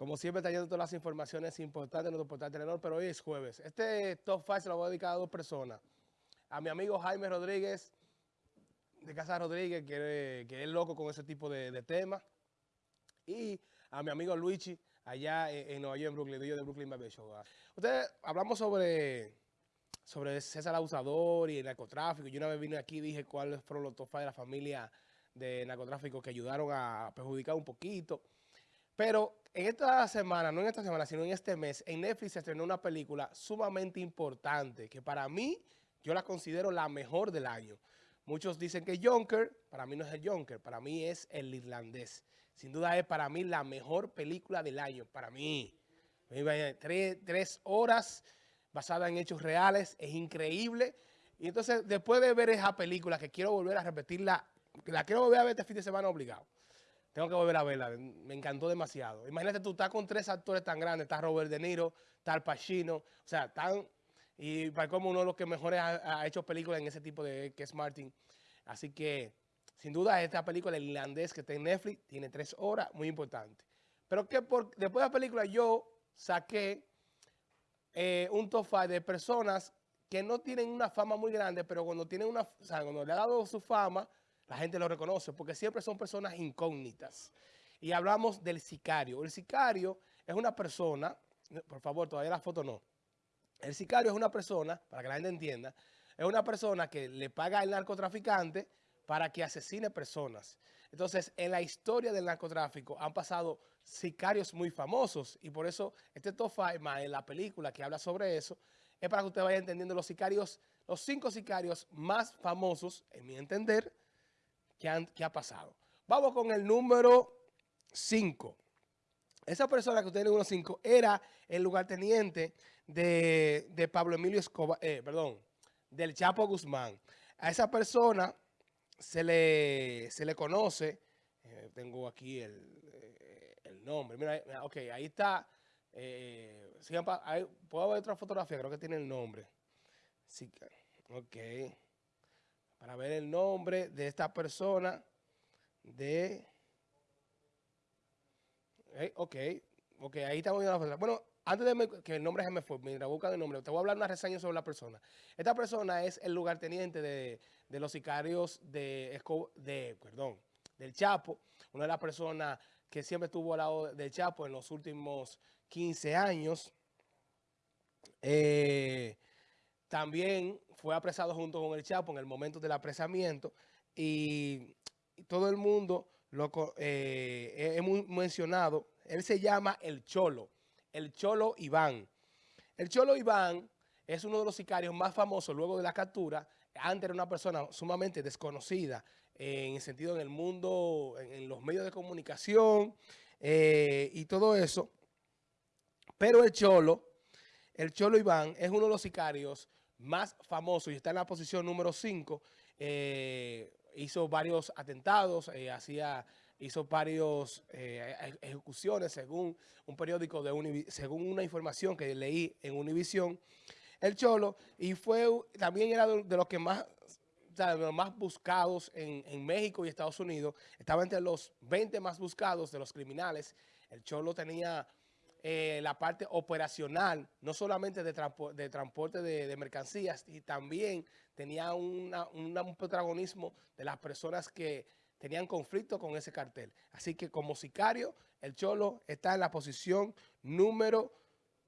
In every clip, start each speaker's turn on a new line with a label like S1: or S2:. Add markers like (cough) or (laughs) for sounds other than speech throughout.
S1: Como siempre, trayendo todas las informaciones importantes en nuestro portal Telenor, pero hoy es jueves. Este Top 5 se lo voy a dedicar a dos personas. A mi amigo Jaime Rodríguez, de Casa Rodríguez, que, es loco con ese tipo de, temas. Y a mi amigo Luigi, allá en, Nueva York, en Brooklyn, de Brooklyn Baby Show. Ustedes, hablamos sobre, sobre César Abusador y el narcotráfico. Yo una vez vine aquí y dije cuáles fueron los top 5 de la familia de narcotráfico que ayudaron a perjudicar un poquito. Pero en esta semana, no en esta semana, sino en este mes, en Netflix se estrenó una película sumamente importante, que para mí, yo la considero la mejor del año. Muchos dicen que Jonker, para mí no es el Jonker, para mí es el irlandés. Sin duda es para mí la mejor película del año, para mí. Tres, tres horas basada en hechos reales, es increíble. Y entonces, después de ver esa película, que quiero volver a repetirla, la quiero volver a ver este fin de semana obligado. Tengo que volver a verla, me encantó demasiado. Imagínate tú, estás con tres actores tan grandes, está Robert De Niro, está Al Pacino, o sea, tan... Y para como uno de los que mejores ha, hecho películas en ese tipo de... que es Martin. Así que, sin duda, esta película, el irlandés que está en Netflix, tiene tres horas, muy importante. Pero que por, después de la película yo saqué eh, un top five de personas que no tienen una fama muy grande, pero cuando tienen una... O sea, cuando le ha dado su fama la gente lo reconoce porque siempre son personas incógnitas. Y hablamos del sicario. El sicario es una persona, por favor, todavía la foto no. El sicario es una persona, para que la gente entienda, es una persona que le paga al narcotraficante para que asesine personas. Entonces, en la historia del narcotráfico han pasado sicarios muy famosos y por eso este top en la película que habla sobre eso, es para que usted vaya entendiendo los sicarios, los cinco sicarios más famosos, en mi entender, que, ha pasado. Vamos con el número 5. Esa persona que usted tiene número 5 era el lugarteniente de, de Pablo Emilio Escobar, eh, perdón, del Chapo Guzmán. A esa persona se le, se le conoce, eh, tengo aquí el, eh, el nombre, mira, ok, ahí está, puedo ver otra fotografía, creo que tiene el nombre. Sí, ok para ver el nombre de esta persona de... ok, ok, ahí estamos viendo la persona. Bueno, antes de que el nombre se me fue, mira, busca el nombre, te voy a hablar una reseña sobre la persona. Esta persona es el lugarteniente de, de los sicarios de, de, perdón, del Chapo, una de las personas que siempre estuvo al lado del Chapo en los últimos 15 años. Eh, también fue apresado junto con el Chapo en el momento del apresamiento y, todo el mundo lo eh, mencionado. Él se llama El Cholo, el Cholo Iván. El Cholo Iván es uno de los sicarios más famosos luego de la captura. Antes era una persona sumamente desconocida en el sentido en el mundo, en, los medios de comunicación eh, y todo eso. Pero el Cholo, el Cholo Iván es uno de los sicarios más famoso y está en la posición número 5, eh, hizo varios atentados, eh, hacía, hizo varios eh, ejecuciones según un periódico, de según una información que leí en Univisión, el Cholo, y fue también era de, los que más de los más buscados en, en, México y Estados Unidos, estaba entre los 20 más buscados de los criminales. El Cholo tenía eh, la parte operacional, no solamente de, de transporte de, mercancías, y también tenía un protagonismo de las personas que tenían conflicto con ese cartel. Así que como sicario, el Cholo está en la posición número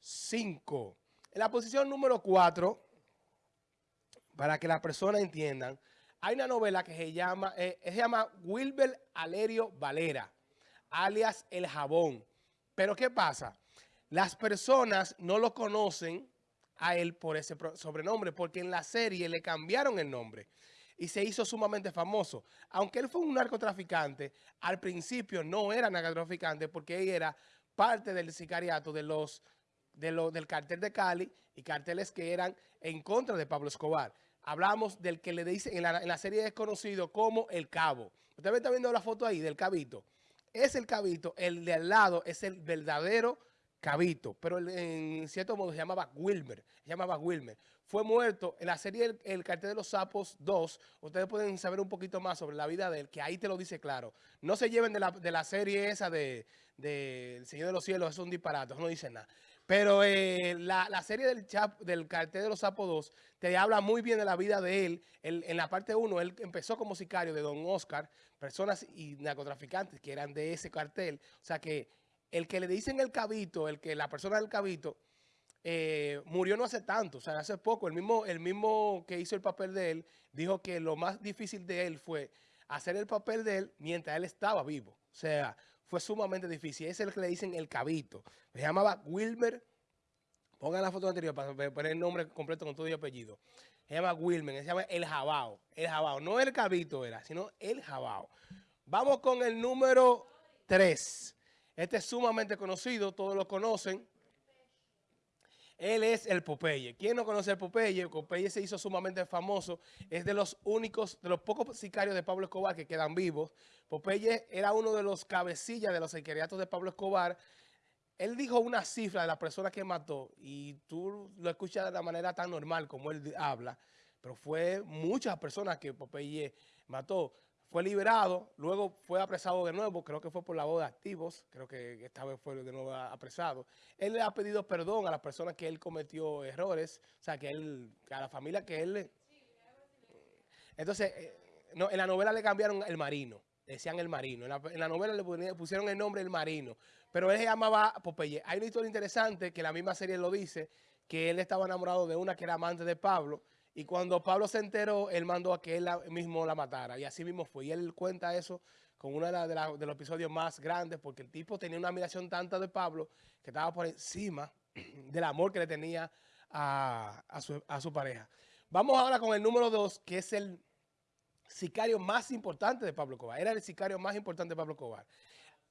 S1: 5. En la posición número 4, para que las personas entiendan, hay una novela que se llama, eh, se llama Wilber Alerio Valera, alias El Jabón. Pero ¿qué pasa? Las personas no lo conocen a él por ese sobrenombre, porque en la serie le cambiaron el nombre y se hizo sumamente famoso. Aunque él fue un narcotraficante, al principio no era narcotraficante porque él era parte del sicariato de los, de del cartel de Cali y carteles que eran en contra de Pablo Escobar. Hablamos del que le dice en la, en la serie es conocido como El Cabo. Usted está viendo la foto ahí del cabito es el cabito, el de al lado es el verdadero cabito, pero en cierto modo se llamaba Wilmer, llamaba Wilmer. Fue muerto en la serie el, Cartel de los Sapos 2, ustedes pueden saber un poquito más sobre la vida de él, que ahí te lo dice claro. No se lleven de la, serie esa de, El Señor de los Cielos es un disparate, no dice nada. Pero eh, la, serie del, Chap, del cartel de los Sapos 2 te habla muy bien de la vida de él. en la parte 1, él empezó como sicario de Don Oscar, personas y narcotraficantes que eran de ese cartel. O sea que el que le dicen el cabito, el que la persona del cabito, eh, murió no hace tanto, o sea, hace poco. El mismo, el mismo que hizo el papel de él dijo que lo más difícil de él fue hacer el papel de él mientras él estaba vivo. O sea, fue sumamente difícil. Ese es el que le dicen el cabito. Se llamaba Wilmer. Pongan la foto anterior para poner el nombre completo con todo y apellido. Se llama Wilmer, se llama El Jabao. El Jabao, no el cabito era, sino El Jabao. Vamos con el número 3. Este es sumamente conocido, todos lo conocen. Él es el Popeye. ¿Quién no conoce el Popeye? Popeye se hizo sumamente famoso. Es de los únicos, de los pocos sicarios de Pablo Escobar que quedan vivos. Popeye era uno de los cabecillas de los sicariatos de Pablo Escobar. Él dijo una cifra de la persona que mató y tú lo escuchas de la manera tan normal como él habla, pero fue muchas personas que Popeye mató fue liberado, luego fue apresado de nuevo, creo que fue por la voz de activos, creo que esta vez fue de nuevo apresado. Él le ha pedido perdón a las personas que él cometió errores, o sea, que él, a la familia que él... Entonces, eh, no, en la novela le cambiaron el marino, decían el marino, en la, novela le pusieron el nombre el marino, pero él se llamaba Popeye. Hay una historia interesante que la misma serie lo dice, que él estaba enamorado de una que era amante de Pablo, y cuando Pablo se enteró, él mandó a que él mismo la matara. Y así mismo fue. Y él cuenta eso con uno de, los episodios más grandes, porque el tipo tenía una admiración tanta de Pablo que estaba por encima (clears throat) del amor que le tenía a, su, pareja. Vamos ahora con el número dos, que es el sicario más importante de Pablo Cobar. Era el sicario más importante de Pablo Cobar.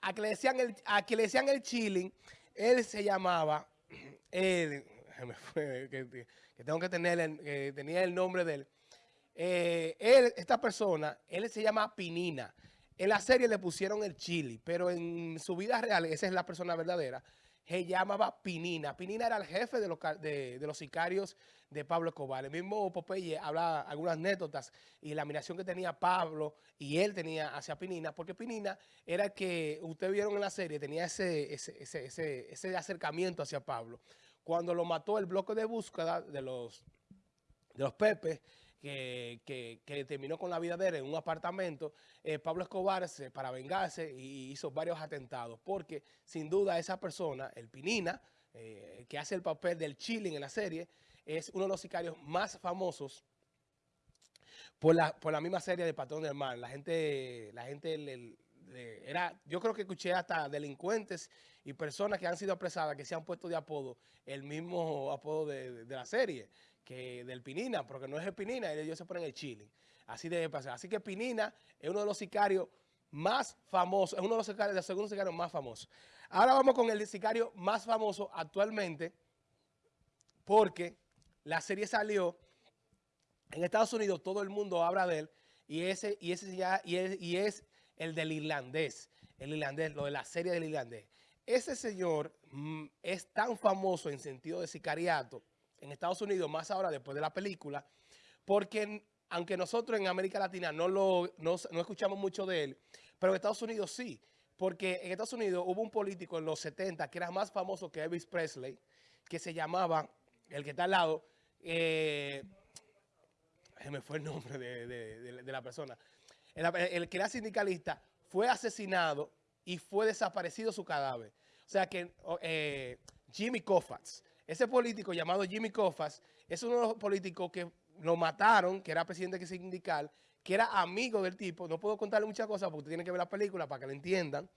S1: A que le decían el, a que le decían el chilling, él se llamaba... (clears throat) El, (laughs) que, tengo que tener, que tenía el nombre de él. Eh, él, esta persona, él se llama Pinina. En la serie le pusieron el chili, pero en su vida real, esa es la persona verdadera, se llamaba Pinina. Pinina era el jefe de los, de, los sicarios de Pablo Escobar. El mismo Popeye habla algunas anécdotas y la admiración que tenía Pablo y él tenía hacia Pinina, porque Pinina era el que, ustedes vieron en la serie, tenía ese, ese, ese, ese acercamiento hacia Pablo cuando lo mató el bloque de búsqueda de los, de los Pepes, que, terminó con la vida de él en un apartamento, eh, Pablo Escobar, se, para vengarse, y hizo varios atentados, porque sin duda esa persona, el Pinina, eh, que hace el papel del chilling en la serie, es uno de los sicarios más famosos por la, por la misma serie de Patrón del Mar. La gente, la gente era, yo creo que escuché hasta delincuentes y personas que han sido apresadas que se han puesto de apodo el mismo apodo de, la serie, que del Pinina, porque no es el Pinina, ellos se ponen el chile. Así debe pasar. Así que Pinina es uno de los sicarios más famosos, es uno de los sicarios, de segundo sicario más famoso. Ahora vamos con el sicario más famoso actualmente, porque la serie salió, en Estados Unidos todo el mundo habla de él, y ese, y ese ya, y es el del irlandés, el irlandés, lo de la serie del irlandés. Ese señor mm, es tan famoso en sentido de sicariato en Estados Unidos, más ahora después de la película, porque aunque nosotros en América Latina no, lo, no, escuchamos mucho de él, pero en Estados Unidos sí, porque en Estados Unidos hubo un político en los 70 que era más famoso que Elvis Presley, que se llamaba, el que está al lado, eh, me fue el nombre de la persona, el, que era sindicalista, fue asesinado y fue desaparecido su cadáver. O sea que eh, Jimmy Kofats, ese político llamado Jimmy Kofats, es uno de los políticos que lo mataron, que era presidente sindical, que era amigo del tipo. No puedo contarle muchas cosas porque tiene que ver la película para que lo entiendan.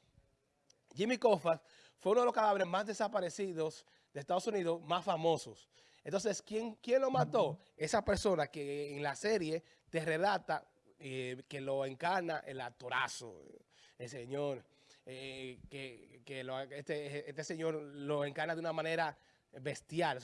S1: Jimmy Kofats fue uno de los cadáveres más desaparecidos de Estados Unidos, más famosos. Entonces, ¿quién, quién lo mató? Esa persona que en la serie te relata eh, que lo encarna el actorazo, el señor, eh, que, este, este, señor lo encarna de una manera bestial,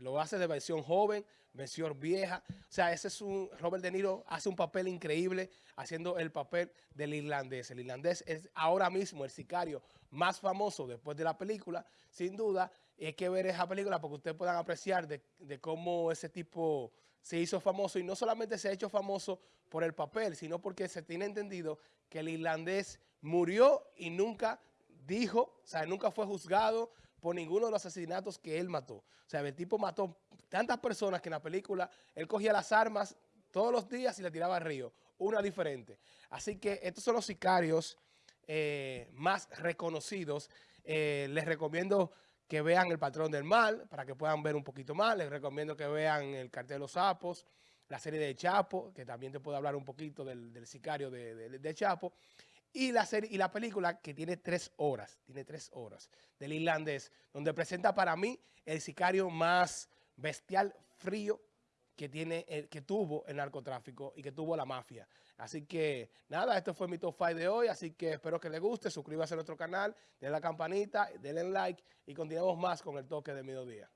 S1: lo hace de versión joven, versión vieja, o sea, ese es un, Robert De Niro hace un papel increíble haciendo el papel del irlandés, el irlandés es ahora mismo el sicario más famoso después de la película, sin duda, hay que ver esa película porque ustedes puedan apreciar de, de cómo ese tipo se hizo famoso y no solamente se ha hecho famoso por el papel, sino porque se tiene entendido que el irlandés murió y nunca dijo, o sea, nunca fue juzgado por ninguno de los asesinatos que él mató. O sea, el tipo mató tantas personas que en la película él cogía las armas todos los días y le tiraba al río, una diferente. Así que estos son los sicarios eh, más reconocidos. Eh, les recomiendo que vean El Patrón del Mal, para que puedan ver un poquito más. Les recomiendo que vean El Cartel de los Sapos, la serie de Chapo, que también te puedo hablar un poquito del, sicario de, Chapo. Y la, serie, y la película que tiene tres horas, tiene tres horas, del irlandés, donde presenta para mí el sicario más bestial, frío, que, tiene, eh, que tuvo el narcotráfico y que tuvo la mafia. Así que, nada, esto fue mi top 5 de hoy, así que espero que les guste, suscríbase a nuestro canal, denle la campanita, denle like y continuamos más con el toque de mediodía.